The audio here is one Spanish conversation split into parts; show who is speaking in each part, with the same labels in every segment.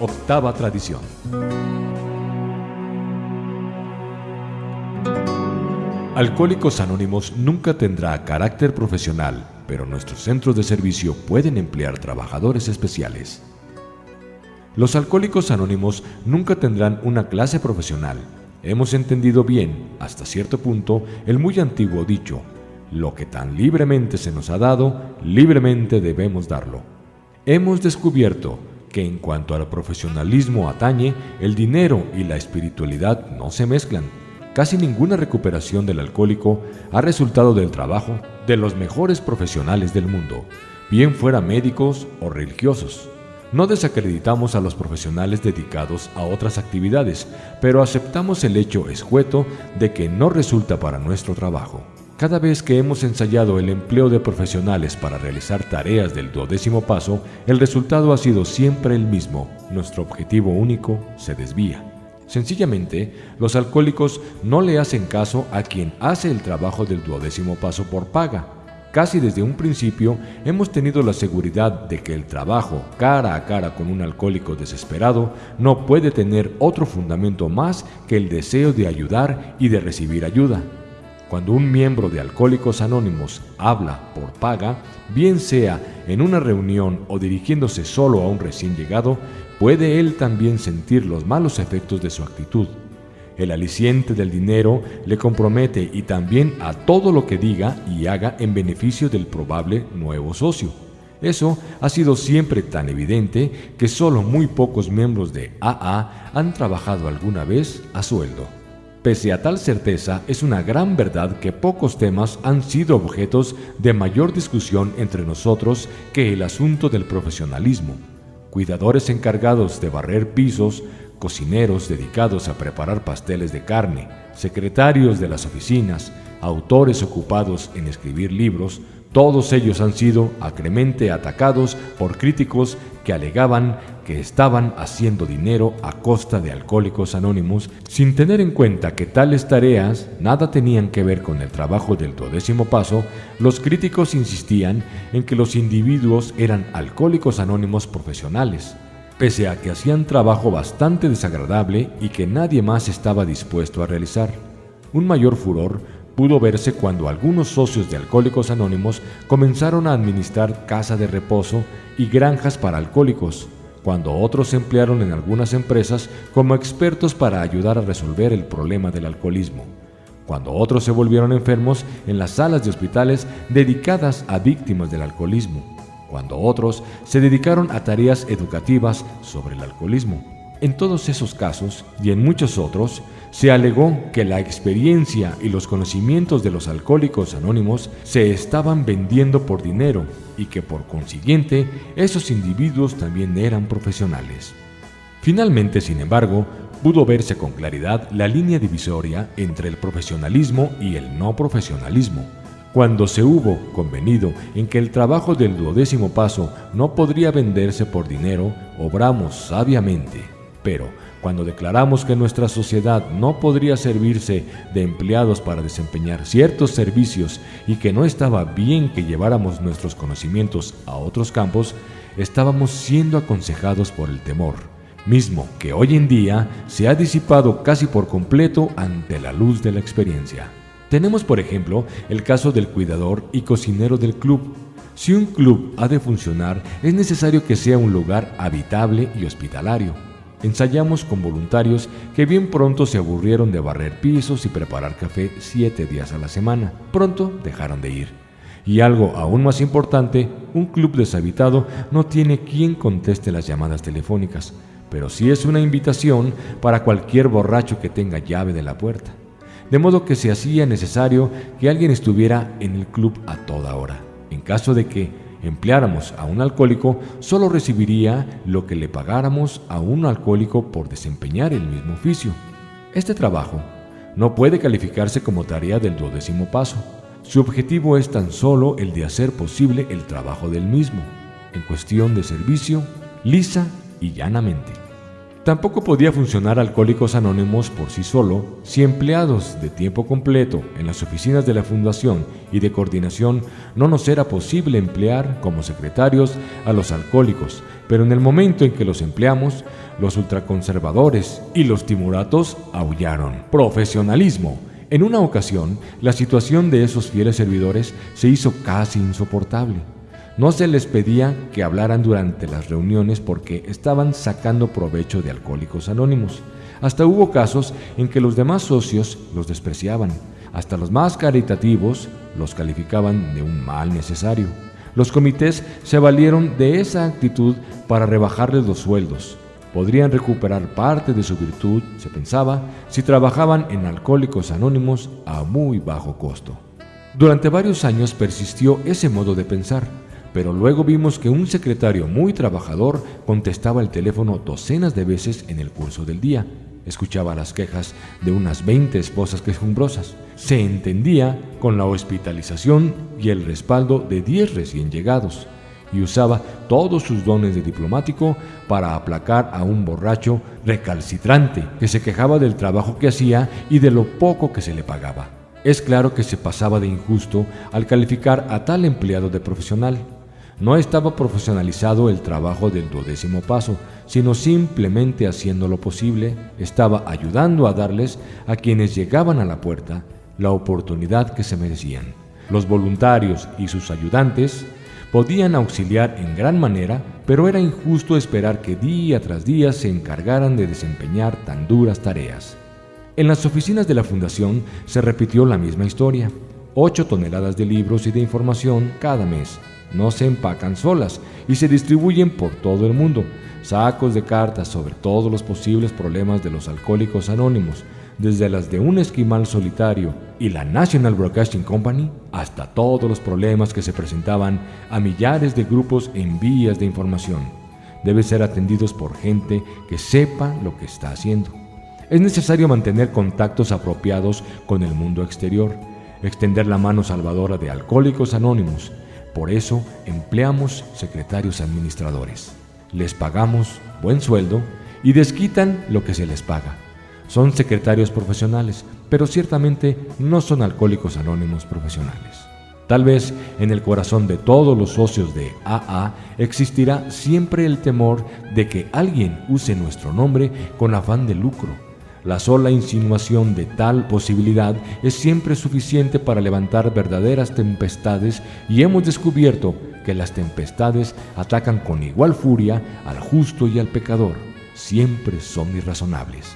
Speaker 1: Octava tradición. Alcohólicos Anónimos nunca tendrá carácter profesional, pero nuestros centros de servicio pueden emplear trabajadores especiales. Los alcohólicos anónimos nunca tendrán una clase profesional. Hemos entendido bien, hasta cierto punto, el muy antiguo dicho, lo que tan libremente se nos ha dado, libremente debemos darlo. Hemos descubierto que en cuanto al profesionalismo atañe, el dinero y la espiritualidad no se mezclan, Casi ninguna recuperación del alcohólico ha resultado del trabajo de los mejores profesionales del mundo, bien fuera médicos o religiosos. No desacreditamos a los profesionales dedicados a otras actividades, pero aceptamos el hecho escueto de que no resulta para nuestro trabajo. Cada vez que hemos ensayado el empleo de profesionales para realizar tareas del duodécimo paso, el resultado ha sido siempre el mismo. Nuestro objetivo único se desvía. Sencillamente, los alcohólicos no le hacen caso a quien hace el trabajo del duodécimo paso por paga. Casi desde un principio hemos tenido la seguridad de que el trabajo cara a cara con un alcohólico desesperado no puede tener otro fundamento más que el deseo de ayudar y de recibir ayuda. Cuando un miembro de Alcohólicos Anónimos habla por paga, bien sea en una reunión o dirigiéndose solo a un recién llegado, puede él también sentir los malos efectos de su actitud. El aliciente del dinero le compromete y también a todo lo que diga y haga en beneficio del probable nuevo socio. Eso ha sido siempre tan evidente que solo muy pocos miembros de AA han trabajado alguna vez a sueldo. Pese a tal certeza, es una gran verdad que pocos temas han sido objetos de mayor discusión entre nosotros que el asunto del profesionalismo. Cuidadores encargados de barrer pisos, cocineros dedicados a preparar pasteles de carne, secretarios de las oficinas, autores ocupados en escribir libros, todos ellos han sido acremente atacados por críticos que alegaban que estaban haciendo dinero a costa de alcohólicos anónimos sin tener en cuenta que tales tareas nada tenían que ver con el trabajo del duodécimo paso, los críticos insistían en que los individuos eran alcohólicos anónimos profesionales, pese a que hacían trabajo bastante desagradable y que nadie más estaba dispuesto a realizar. Un mayor furor pudo verse cuando algunos socios de Alcohólicos Anónimos comenzaron a administrar casa de reposo y granjas para alcohólicos, cuando otros se emplearon en algunas empresas como expertos para ayudar a resolver el problema del alcoholismo, cuando otros se volvieron enfermos en las salas de hospitales dedicadas a víctimas del alcoholismo, cuando otros se dedicaron a tareas educativas sobre el alcoholismo. En todos esos casos y en muchos otros, se alegó que la experiencia y los conocimientos de los alcohólicos anónimos se estaban vendiendo por dinero y que por consiguiente esos individuos también eran profesionales. Finalmente, sin embargo, pudo verse con claridad la línea divisoria entre el profesionalismo y el no profesionalismo, cuando se hubo convenido en que el trabajo del duodécimo paso no podría venderse por dinero, obramos sabiamente, pero cuando declaramos que nuestra sociedad no podría servirse de empleados para desempeñar ciertos servicios y que no estaba bien que lleváramos nuestros conocimientos a otros campos, estábamos siendo aconsejados por el temor, mismo que hoy en día se ha disipado casi por completo ante la luz de la experiencia. Tenemos, por ejemplo, el caso del cuidador y cocinero del club. Si un club ha de funcionar, es necesario que sea un lugar habitable y hospitalario Ensayamos con voluntarios que bien pronto se aburrieron de barrer pisos y preparar café siete días a la semana. Pronto dejaron de ir. Y algo aún más importante, un club deshabitado no tiene quien conteste las llamadas telefónicas, pero sí es una invitación para cualquier borracho que tenga llave de la puerta. De modo que se hacía necesario que alguien estuviera en el club a toda hora, en caso de que empleáramos a un alcohólico, solo recibiría lo que le pagáramos a un alcohólico por desempeñar el mismo oficio. Este trabajo no puede calificarse como tarea del duodécimo paso. Su objetivo es tan solo el de hacer posible el trabajo del mismo, en cuestión de servicio, lisa y llanamente. Tampoco podía funcionar Alcohólicos Anónimos por sí solo si empleados de tiempo completo en las oficinas de la Fundación y de coordinación no nos era posible emplear como secretarios a los alcohólicos, pero en el momento en que los empleamos, los ultraconservadores y los timuratos aullaron. Profesionalismo. En una ocasión, la situación de esos fieles servidores se hizo casi insoportable. No se les pedía que hablaran durante las reuniones porque estaban sacando provecho de Alcohólicos Anónimos. Hasta hubo casos en que los demás socios los despreciaban. Hasta los más caritativos los calificaban de un mal necesario. Los comités se valieron de esa actitud para rebajarles los sueldos. Podrían recuperar parte de su virtud, se pensaba, si trabajaban en Alcohólicos Anónimos a muy bajo costo. Durante varios años persistió ese modo de pensar pero luego vimos que un secretario muy trabajador contestaba el teléfono docenas de veces en el curso del día. Escuchaba las quejas de unas 20 esposas quejumbrosas. Se entendía con la hospitalización y el respaldo de 10 recién llegados y usaba todos sus dones de diplomático para aplacar a un borracho recalcitrante que se quejaba del trabajo que hacía y de lo poco que se le pagaba. Es claro que se pasaba de injusto al calificar a tal empleado de profesional. No estaba profesionalizado el trabajo del duodécimo paso, sino simplemente haciendo lo posible, estaba ayudando a darles a quienes llegaban a la puerta la oportunidad que se merecían. Los voluntarios y sus ayudantes podían auxiliar en gran manera, pero era injusto esperar que día tras día se encargaran de desempeñar tan duras tareas. En las oficinas de la Fundación se repitió la misma historia. Ocho toneladas de libros y de información cada mes, no se empacan solas y se distribuyen por todo el mundo. Sacos de cartas sobre todos los posibles problemas de los alcohólicos anónimos, desde las de un esquimal solitario y la National Broadcasting Company hasta todos los problemas que se presentaban a millares de grupos en vías de información. Deben ser atendidos por gente que sepa lo que está haciendo. Es necesario mantener contactos apropiados con el mundo exterior, extender la mano salvadora de alcohólicos anónimos, por eso empleamos secretarios administradores. Les pagamos buen sueldo y desquitan lo que se les paga. Son secretarios profesionales, pero ciertamente no son alcohólicos anónimos profesionales. Tal vez en el corazón de todos los socios de AA existirá siempre el temor de que alguien use nuestro nombre con afán de lucro la sola insinuación de tal posibilidad es siempre suficiente para levantar verdaderas tempestades y hemos descubierto que las tempestades atacan con igual furia al justo y al pecador. Siempre son irrazonables.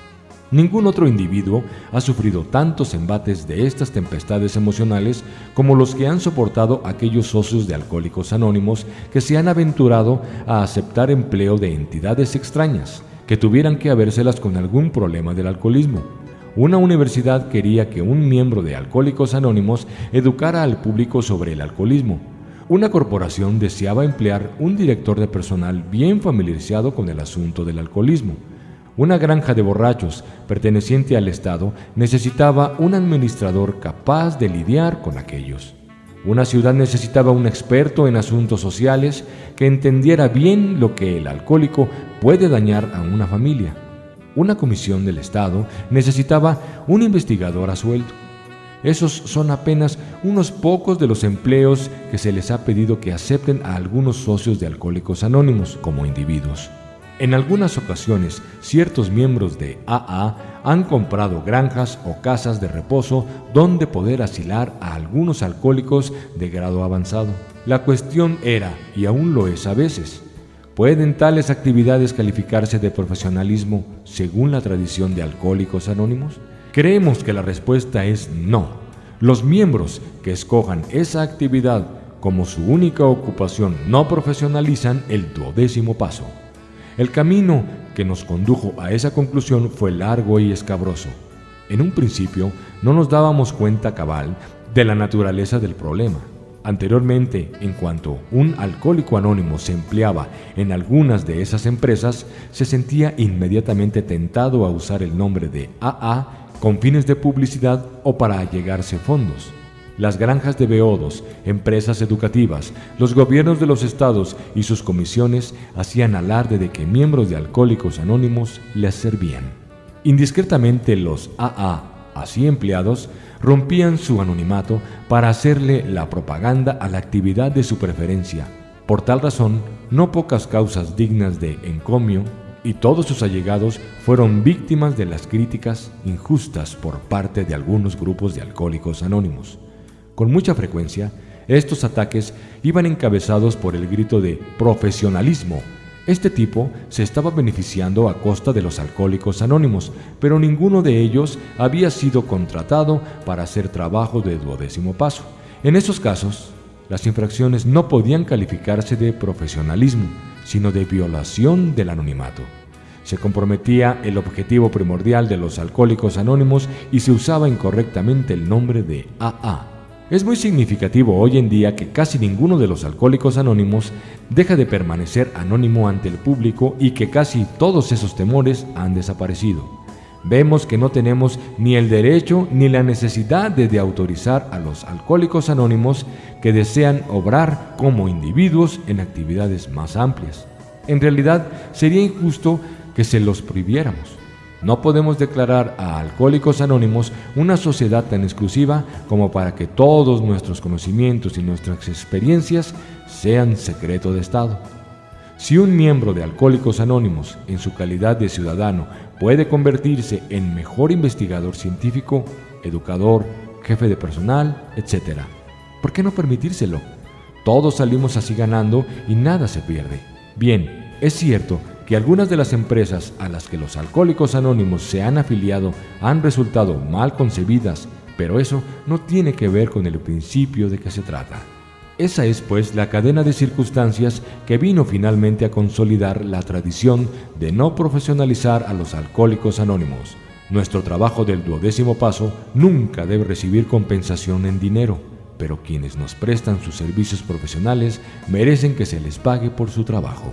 Speaker 1: Ningún otro individuo ha sufrido tantos embates de estas tempestades emocionales como los que han soportado aquellos socios de Alcohólicos Anónimos que se han aventurado a aceptar empleo de entidades extrañas que tuvieran que habérselas con algún problema del alcoholismo. Una universidad quería que un miembro de Alcohólicos Anónimos educara al público sobre el alcoholismo. Una corporación deseaba emplear un director de personal bien familiarizado con el asunto del alcoholismo. Una granja de borrachos perteneciente al Estado necesitaba un administrador capaz de lidiar con aquellos. Una ciudad necesitaba un experto en asuntos sociales que entendiera bien lo que el alcohólico puede dañar a una familia. Una comisión del Estado necesitaba un investigador a sueldo. Esos son apenas unos pocos de los empleos que se les ha pedido que acepten a algunos socios de Alcohólicos Anónimos como individuos. En algunas ocasiones, ciertos miembros de AA han comprado granjas o casas de reposo donde poder asilar a algunos alcohólicos de grado avanzado. La cuestión era, y aún lo es a veces, ¿pueden tales actividades calificarse de profesionalismo según la tradición de Alcohólicos Anónimos? Creemos que la respuesta es no. Los miembros que escojan esa actividad como su única ocupación no profesionalizan el duodécimo paso. El camino que nos condujo a esa conclusión fue largo y escabroso. En un principio no nos dábamos cuenta cabal de la naturaleza del problema. Anteriormente, en cuanto un alcohólico anónimo se empleaba en algunas de esas empresas, se sentía inmediatamente tentado a usar el nombre de AA con fines de publicidad o para allegarse fondos. Las granjas de beodos, empresas educativas, los gobiernos de los estados y sus comisiones hacían alarde de que miembros de Alcohólicos Anónimos les servían. Indiscretamente los AA, así empleados, rompían su anonimato para hacerle la propaganda a la actividad de su preferencia. Por tal razón, no pocas causas dignas de encomio y todos sus allegados fueron víctimas de las críticas injustas por parte de algunos grupos de alcohólicos anónimos. Con mucha frecuencia, estos ataques iban encabezados por el grito de profesionalismo. Este tipo se estaba beneficiando a costa de los alcohólicos anónimos, pero ninguno de ellos había sido contratado para hacer trabajo de duodécimo paso. En esos casos, las infracciones no podían calificarse de profesionalismo, sino de violación del anonimato. Se comprometía el objetivo primordial de los alcohólicos anónimos y se usaba incorrectamente el nombre de AA. Es muy significativo hoy en día que casi ninguno de los alcohólicos anónimos deja de permanecer anónimo ante el público y que casi todos esos temores han desaparecido. Vemos que no tenemos ni el derecho ni la necesidad de, autorizar a los alcohólicos anónimos que desean obrar como individuos en actividades más amplias. En realidad, sería injusto que se los prohibiéramos. No podemos declarar a Alcohólicos Anónimos una sociedad tan exclusiva como para que todos nuestros conocimientos y nuestras experiencias sean secreto de Estado. Si un miembro de Alcohólicos Anónimos, en su calidad de ciudadano, puede convertirse en mejor investigador científico, educador, jefe de personal, etc., ¿por qué no permitírselo? Todos salimos así ganando y nada se pierde. Bien, es cierto que algunas de las empresas a las que los alcohólicos anónimos se han afiliado han resultado mal concebidas, pero eso no tiene que ver con el principio de que se trata. Esa es pues la cadena de circunstancias que vino finalmente a consolidar la tradición de no profesionalizar a los alcohólicos anónimos. Nuestro trabajo del duodécimo paso nunca debe recibir compensación en dinero, pero quienes nos prestan sus servicios profesionales merecen que se les pague por su trabajo.